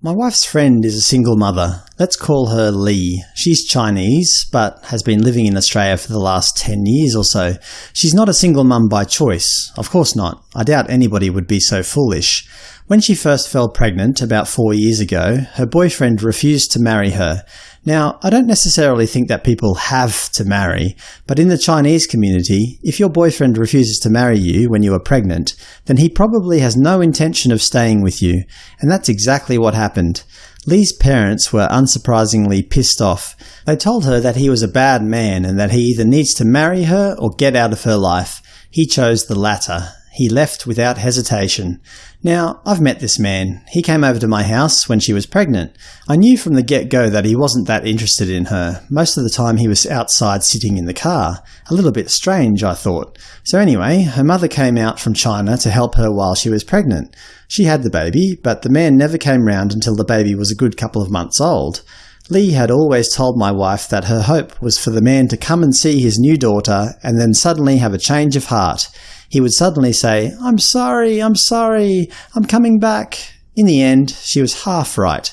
My wife's friend is a single mother. Let's call her Lee. She's Chinese, but has been living in Australia for the last 10 years or so. She's not a single mum by choice. Of course not. I doubt anybody would be so foolish. When she first fell pregnant about four years ago, her boyfriend refused to marry her. Now, I don't necessarily think that people have to marry, but in the Chinese community, if your boyfriend refuses to marry you when you are pregnant, then he probably has no intention of staying with you, and that's exactly what happened. Lee's parents were unsurprisingly pissed off. They told her that he was a bad man and that he either needs to marry her or get out of her life. He chose the latter, he left without hesitation. Now, I've met this man. He came over to my house when she was pregnant. I knew from the get-go that he wasn't that interested in her. Most of the time he was outside sitting in the car. A little bit strange, I thought. So anyway, her mother came out from China to help her while she was pregnant. She had the baby, but the man never came round until the baby was a good couple of months old. Lee had always told my wife that her hope was for the man to come and see his new daughter and then suddenly have a change of heart he would suddenly say, I'm sorry, I'm sorry, I'm coming back. In the end, she was half right.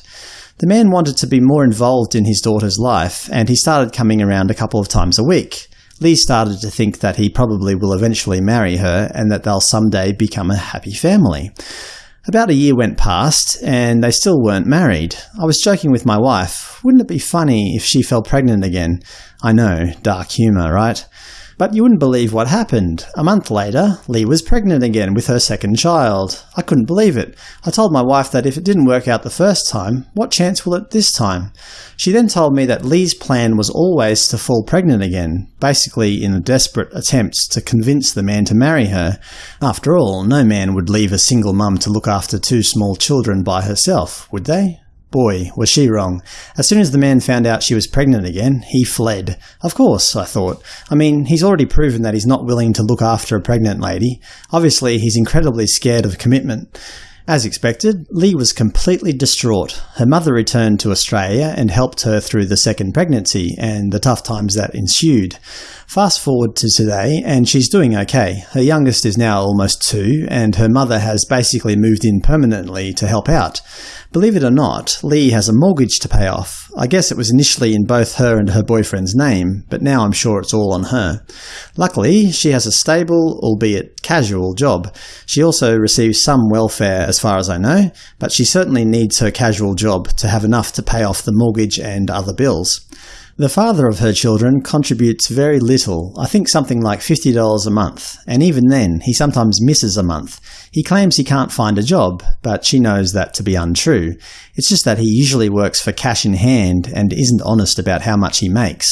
The man wanted to be more involved in his daughter's life, and he started coming around a couple of times a week. Lee started to think that he probably will eventually marry her and that they'll someday become a happy family. About a year went past, and they still weren't married. I was joking with my wife, wouldn't it be funny if she fell pregnant again? I know, dark humour, right? But you wouldn't believe what happened. A month later, Lee was pregnant again with her second child. I couldn't believe it. I told my wife that if it didn't work out the first time, what chance will it this time? She then told me that Lee's plan was always to fall pregnant again, basically in a desperate attempt to convince the man to marry her. After all, no man would leave a single mum to look after two small children by herself, would they? Boy, was she wrong. As soon as the man found out she was pregnant again, he fled. Of course, I thought. I mean, he's already proven that he's not willing to look after a pregnant lady. Obviously, he's incredibly scared of commitment. As expected, Lee was completely distraught. Her mother returned to Australia and helped her through the second pregnancy and the tough times that ensued. Fast forward to today, and she's doing okay. Her youngest is now almost two, and her mother has basically moved in permanently to help out. Believe it or not, Lee has a mortgage to pay off. I guess it was initially in both her and her boyfriend's name, but now I'm sure it's all on her. Luckily, she has a stable, albeit casual, job. She also receives some welfare as far as I know, but she certainly needs her casual job to have enough to pay off the mortgage and other bills. The father of her children contributes very little, I think something like $50 a month, and even then he sometimes misses a month. He claims he can't find a job, but she knows that to be untrue. It's just that he usually works for cash in hand and isn't honest about how much he makes.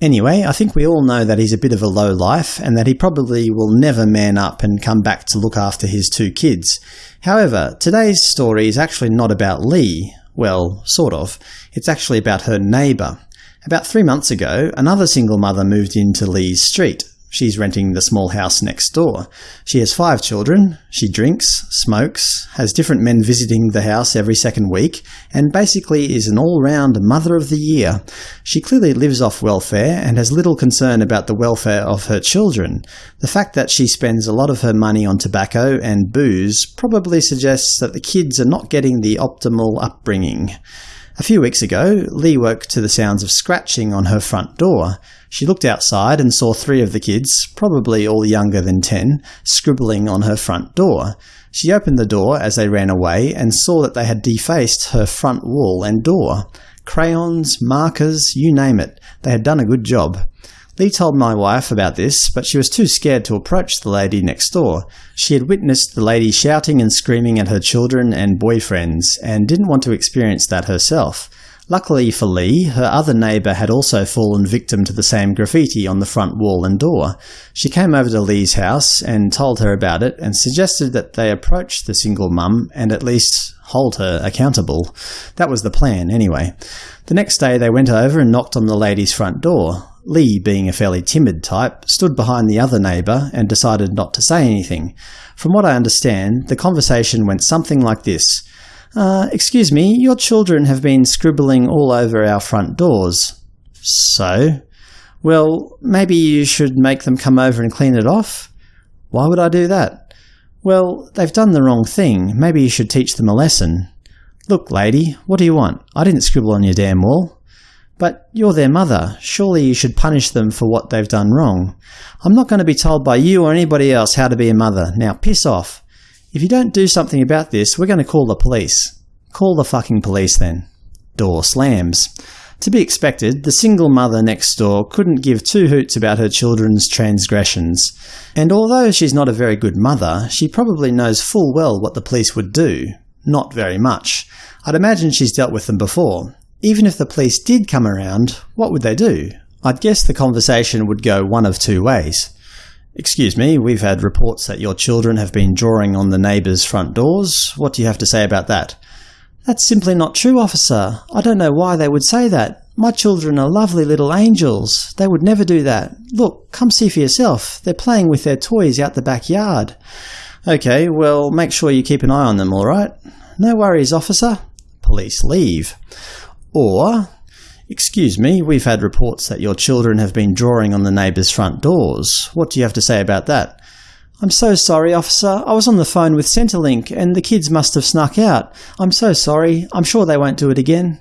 Anyway, I think we all know that he's a bit of a low life, and that he probably will never man up and come back to look after his two kids. However, today's story is actually not about Lee. Well, sort of. It's actually about her neighbour. About three months ago, another single mother moved into Lee's street. She's renting the small house next door. She has five children, she drinks, smokes, has different men visiting the house every second week, and basically is an all-round Mother of the Year. She clearly lives off welfare and has little concern about the welfare of her children. The fact that she spends a lot of her money on tobacco and booze probably suggests that the kids are not getting the optimal upbringing. A few weeks ago, Lee woke to the sounds of scratching on her front door. She looked outside and saw three of the kids, probably all younger than ten, scribbling on her front door. She opened the door as they ran away and saw that they had defaced her front wall and door. Crayons, markers, you name it. They had done a good job. Lee told my wife about this, but she was too scared to approach the lady next door. She had witnessed the lady shouting and screaming at her children and boyfriends, and didn't want to experience that herself. Luckily for Lee, her other neighbour had also fallen victim to the same graffiti on the front wall and door. She came over to Lee's house and told her about it, and suggested that they approach the single mum and at least hold her accountable. That was the plan, anyway. The next day they went over and knocked on the lady's front door. Lee, being a fairly timid type, stood behind the other neighbour and decided not to say anything. From what I understand, the conversation went something like this. Uh, excuse me, your children have been scribbling all over our front doors. So? Well, maybe you should make them come over and clean it off? Why would I do that? Well, they've done the wrong thing. Maybe you should teach them a lesson. Look, lady, what do you want? I didn't scribble on your damn wall. But you're their mother. Surely you should punish them for what they've done wrong. I'm not going to be told by you or anybody else how to be a mother. Now piss off. If you don't do something about this, we're going to call the police. Call the fucking police then. Door slams. To be expected, the single mother next door couldn't give two hoots about her children's transgressions. And although she's not a very good mother, she probably knows full well what the police would do. Not very much. I'd imagine she's dealt with them before. Even if the police did come around, what would they do? I'd guess the conversation would go one of two ways. Excuse me, we've had reports that your children have been drawing on the neighbours' front doors. What do you have to say about that? That's simply not true, officer. I don't know why they would say that. My children are lovely little angels. They would never do that. Look, come see for yourself. They're playing with their toys out the backyard. OK, well, make sure you keep an eye on them, all right? No worries, officer. Police leave. Or, excuse me, we've had reports that your children have been drawing on the neighbours' front doors. What do you have to say about that? I'm so sorry, officer. I was on the phone with Centrelink, and the kids must have snuck out. I'm so sorry. I'm sure they won't do it again.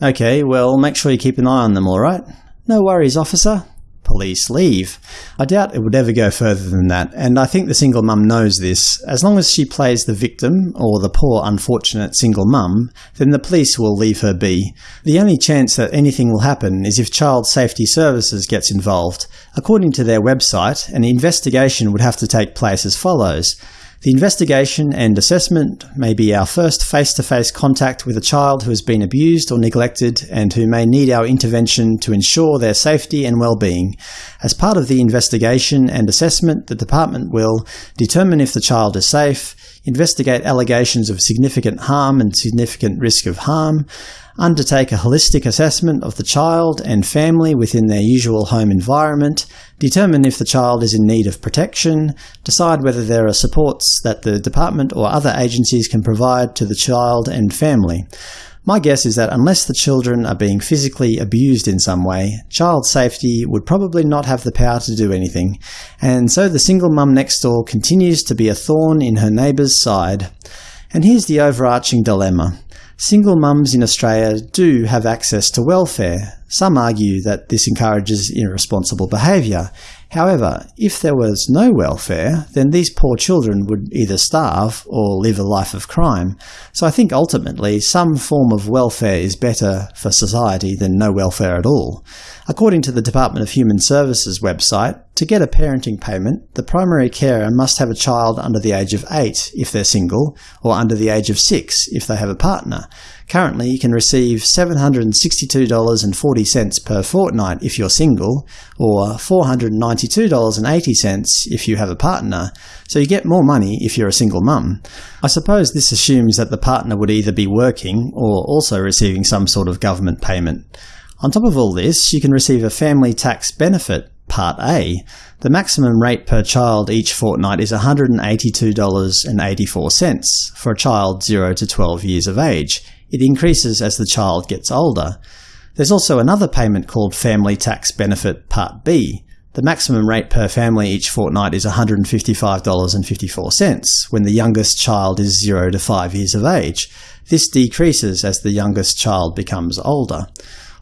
OK, well, make sure you keep an eye on them, all right? No worries, officer police leave. I doubt it would ever go further than that, and I think the single mum knows this. As long as she plays the victim, or the poor unfortunate single mum, then the police will leave her be. The only chance that anything will happen is if Child Safety Services gets involved. According to their website, an investigation would have to take place as follows. The investigation and assessment may be our first face-to-face -face contact with a child who has been abused or neglected and who may need our intervention to ensure their safety and well-being. As part of the investigation and assessment, the Department will determine if the child is safe, investigate allegations of significant harm and significant risk of harm, undertake a holistic assessment of the child and family within their usual home environment, determine if the child is in need of protection, decide whether there are supports that the department or other agencies can provide to the child and family. My guess is that unless the children are being physically abused in some way, child safety would probably not have the power to do anything, and so the single mum next door continues to be a thorn in her neighbour's side. And here's the overarching dilemma. Single mums in Australia do have access to welfare. Some argue that this encourages irresponsible behaviour. However, if there was no welfare, then these poor children would either starve or live a life of crime. So I think ultimately some form of welfare is better for society than no welfare at all. According to the Department of Human Services website, to get a parenting payment, the primary carer must have a child under the age of 8 if they're single, or under the age of 6 if they have a partner. Currently, you can receive $762.40 per fortnight if you're single, or $492.80 if you have a partner, so you get more money if you're a single mum. I suppose this assumes that the partner would either be working or also receiving some sort of government payment. On top of all this, you can receive a family tax benefit, Part A. The maximum rate per child each fortnight is $182.84 for a child 0 to 12 years of age. It increases as the child gets older. There's also another payment called Family Tax Benefit Part B. The maximum rate per family each fortnight is $155.54 when the youngest child is 0 to 5 years of age. This decreases as the youngest child becomes older.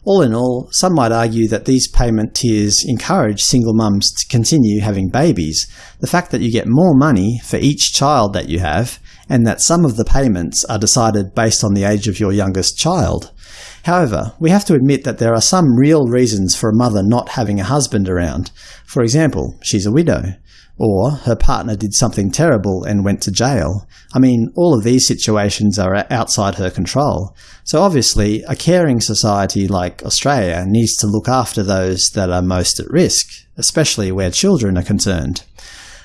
All in all, some might argue that these payment tiers encourage single mums to continue having babies. The fact that you get more money for each child that you have, and that some of the payments are decided based on the age of your youngest child. However, we have to admit that there are some real reasons for a mother not having a husband around. For example, she's a widow. Or her partner did something terrible and went to jail. I mean, all of these situations are outside her control. So obviously, a caring society like Australia needs to look after those that are most at risk, especially where children are concerned.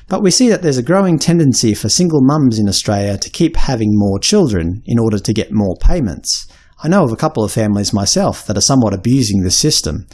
But we see that there's a growing tendency for single mums in Australia to keep having more children in order to get more payments. I know of a couple of families myself that are somewhat abusing this system.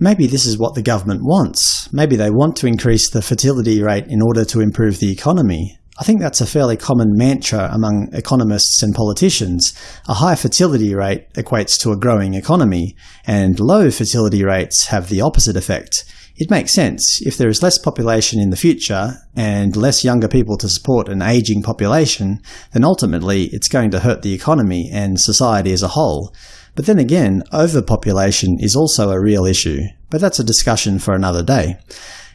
Maybe this is what the government wants. Maybe they want to increase the fertility rate in order to improve the economy. I think that's a fairly common mantra among economists and politicians. A high fertility rate equates to a growing economy, and low fertility rates have the opposite effect. It makes sense. If there is less population in the future, and less younger people to support an aging population, then ultimately it's going to hurt the economy and society as a whole. But then again, overpopulation is also a real issue, but that's a discussion for another day.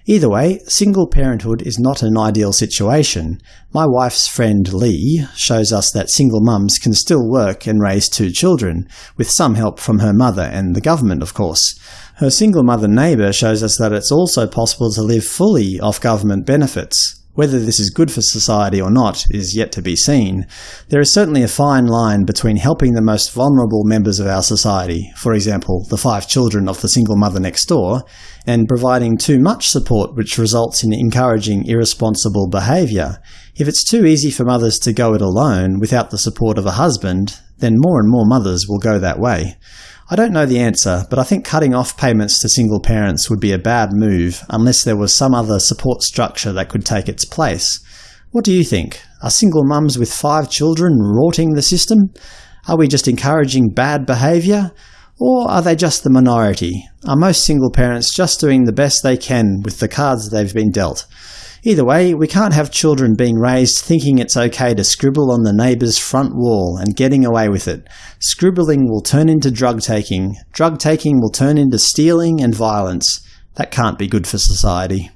Either way, single parenthood is not an ideal situation. My wife's friend Lee shows us that single mums can still work and raise two children, with some help from her mother and the government, of course. Her single mother neighbour shows us that it's also possible to live fully off government benefits. Whether this is good for society or not is yet to be seen. There is certainly a fine line between helping the most vulnerable members of our society, for example the five children of the single mother next door, and providing too much support which results in encouraging irresponsible behaviour. If it's too easy for mothers to go it alone without the support of a husband, then more and more mothers will go that way. I don't know the answer, but I think cutting off payments to single parents would be a bad move unless there was some other support structure that could take its place. What do you think? Are single mums with five children rorting the system? Are we just encouraging bad behaviour? Or are they just the minority? Are most single parents just doing the best they can with the cards they've been dealt? Either way, we can't have children being raised thinking it's okay to scribble on the neighbour's front wall and getting away with it. Scribbling will turn into drug-taking. Drug-taking will turn into stealing and violence. That can't be good for society.